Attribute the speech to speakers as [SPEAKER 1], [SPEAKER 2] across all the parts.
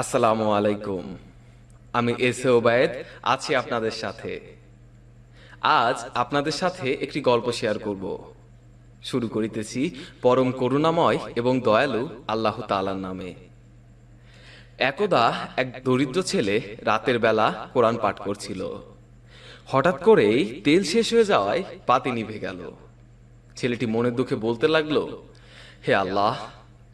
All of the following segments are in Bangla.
[SPEAKER 1] আসসালামু আলাইকুম। আমি এস ওবায়েদ, আছি আপনাদের সাথে। আজ আপনাদের সাথে একটি গল্প শেয়ার করব। শুরু করিতেছি পরম করুণাময় এবং দয়ালু আল্লাহ তাআলার নামে। একদা এক দরিদ্র ছেলে রাতের বেলা কোরআন পাঠ করছিল। হঠাৎ করেই তেল শেষ হয়ে যাওয়ায় পাতি নিভে গেল। ছেলেটি মনের দুঃখে বলতে লাগল, হে আল্লাহ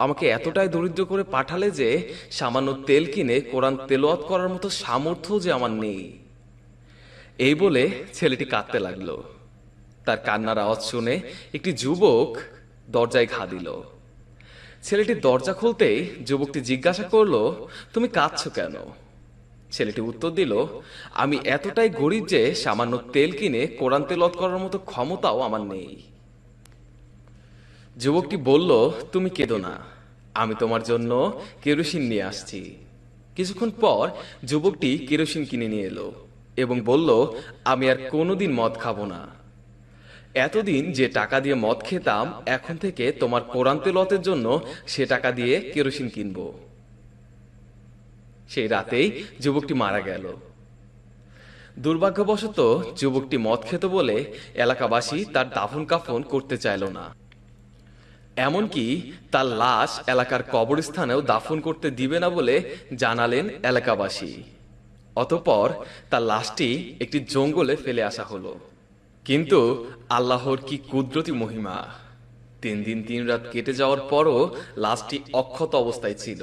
[SPEAKER 1] আমাকে এতটাই দরিদ্র করে পাঠালে যে সামান্য তেল কিনে কোরআন তেলোয়াত করার মতো সামর্থ্য যে আমার নেই। এই বলে ছেলেটি কাঁদতে লাগল। তার কান্নার আওয়াজ শুনে একটি যুবক দরজায় ঘা দিল। ছেলেটি দরজা খুলতেই যুবকটি জিজ্ঞাসা করল, তুমি কাঁদছ কেন? ছেলেটি উত্তর দিল, আমি এতটাই গরিব যে সামান্য তেল কিনে কোরআন তেলত করার মতো ক্ষমতাও আমার নেই। যুবকটি বলল, তুমি কেঁদো না। আমি তোমার জন্য কেরোসিন নিয়ে আসছি। কিছুক্ষণ পর যুবকটি কেরোসিন কিনে নিয়ে এলো এবং বলল, আমি আর কোনোদিন মদ খাব না। এতদিন যে টাকা দিয়ে মদ খেতাম, এখন থেকে তোমার কোরআন তেলতের জন্য সে টাকা দিয়ে কেরোসিন কিনবো। সেই রাতেই যুবকটি মারা গেল। দুর্ভাগ্যবশত যুবকটি মদ খেত বলে এলাকাবাসী তার দাফন কাফন করতে চাইল না। এমনকি তার লাশ এলাকার কবরস্থানেও দাফন করতে দিবে না বলে জানালেন এলাকাবাসী। অতপর তার লাশটি একটি জঙ্গলে ফেলে আসা হলো। কিন্তু আল্লাহর কি কুদরতি মহিমা। তিন দিন তিন রাত কেটে যাওয়ার পরও লাশটি অক্ষত অবস্থায় ছিল।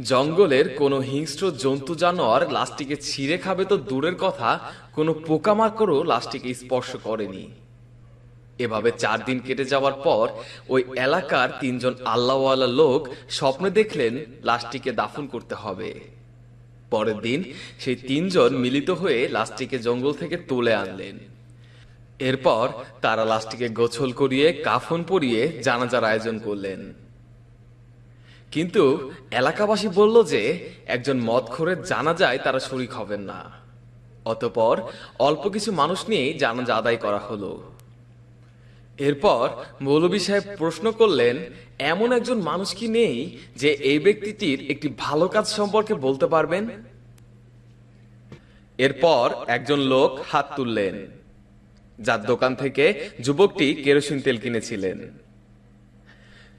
[SPEAKER 1] জঙ্গলের কোনো হিংস্র জন্তু জানোয়ার লাশটিকে ছিঁড়ে খাবে তো দূরের কথা, কোনো পোকামাকড়ও লাশটিকে স্পর্শ করেনি। এভাবে চার দিন কেটে যাওয়ার পর ওই এলাকার তিনজন আল্লাহওয়ালা লোক স্বপ্নে দেখলেন লাশটিকে দাফন করতে হবে। পরের দিন সেই তিনজন মিলিত হয়ে লাশটিকে জঙ্গল থেকে তুলে আনলেন। এরপর তারা লাশটিকে গোছল করিয়ে, কাফন পরিয়ে জানাজার আয়োজন করলেন। কিন্তু এলাকাবাসী বলল যে, একজন মদখোরের জানা যায় তারা শরিক হবেন না। অতপর অল্প কিছু মানুষ নিয়েই জানাজা আদায় করা হলো। এরপর মৌলবী সাহেব প্রশ্ন করলেন, এমন একজন মানুষ কি নেই যে এই ব্যক্তিটির একটি ভালো কাজ সম্পর্কে বলতে পারবেন? এরপর একজন লোক হাত তুললেন, যার দোকান থেকে যুবকটি কেরোসিন তেল কিনেছিলেন।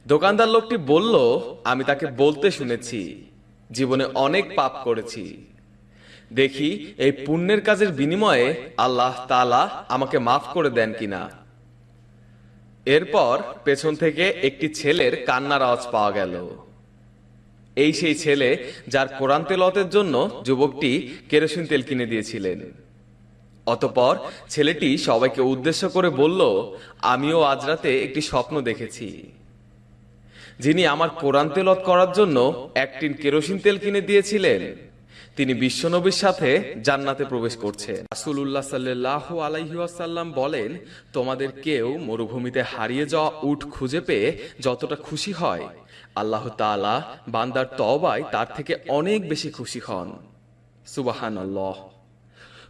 [SPEAKER 1] দোকানদার লোকটি বলল, আমি তাকে বলতে শুনেছি, জীবনে অনেক পাপ করেছি। দেখি, এই পুণ্যের কাজের বিনিময়ে আল্লাহ তালা আমাকে মাফ করে দেন কিনা? এরপর পেছন থেকে একটি ছেলের কান্নার আওয়াজ পাওয়া গেল। এই সেই ছেলে যার কোরআন তেলতের জন্য যুবকটি কেরোসিন তেল কিনে দিয়েছিলেন। অতপর ছেলেটি সবাইকে উদ্দেশ্য করে বলল, আমিও আজ রাতে একটি স্বপ্ন দেখেছি। যিনি আমার কোরআন তেলত করার জন্য এক টিন কেরোসিন তেল কিনে দিয়েছিলেন। তিনি বিশ্বনবীর সাথে জান্নাতে প্রবেশ করছে। রাসূলুল্লাহ সাল্লাল্লাহু আলাইহি ওয়াসাল্লাম বলেন, তোমাদের কেউ মরুভূমিতে হারিয়ে যাওয়া উঠ খুঁজে পেয়ে যতটা খুশি হয়, আল্লাহ তাআলা বান্দার তওবায় তার থেকে অনেক বেশি খুশি হন। সুবহানাল্লাহ।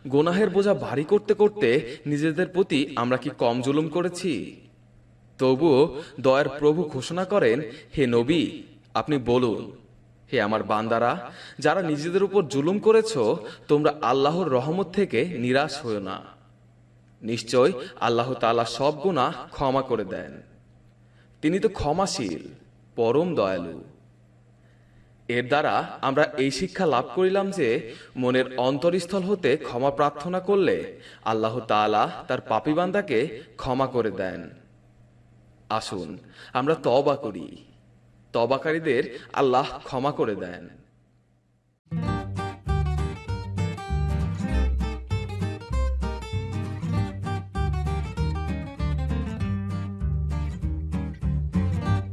[SPEAKER 1] গোনাহের বোঝা ভারী করতে করতে নিজেদের প্রতি আমরা কি কম জুলুম করেছি? তবুও দয়ার প্রভু ঘোষণা করেন, হে নবী, আপনি বলুন হে আমার বান্দারা, যারা নিজেদের উপর জুলুম করেছ, তোমরা আল্লাহর রহমত থেকে নিরাশ হও না। নিশ্চয় আল্লাহ তাআলা সব গুণা ক্ষমা করে দেন। তিনি তো ক্ষমাশীল, পরম দয়ালু। এর দ্বারা আমরা এই শিক্ষা লাভ করিলাম যে, মনের অন্তরস্থল হতে ক্ষমা প্রার্থনা করলে আল্লাহ তাআলা তার পাপিবান্দাকে ক্ষমা করে দেন। আসুন, আমরা তবা করি। তবাকারীদের আল্লাহ ক্ষমা করে দেন।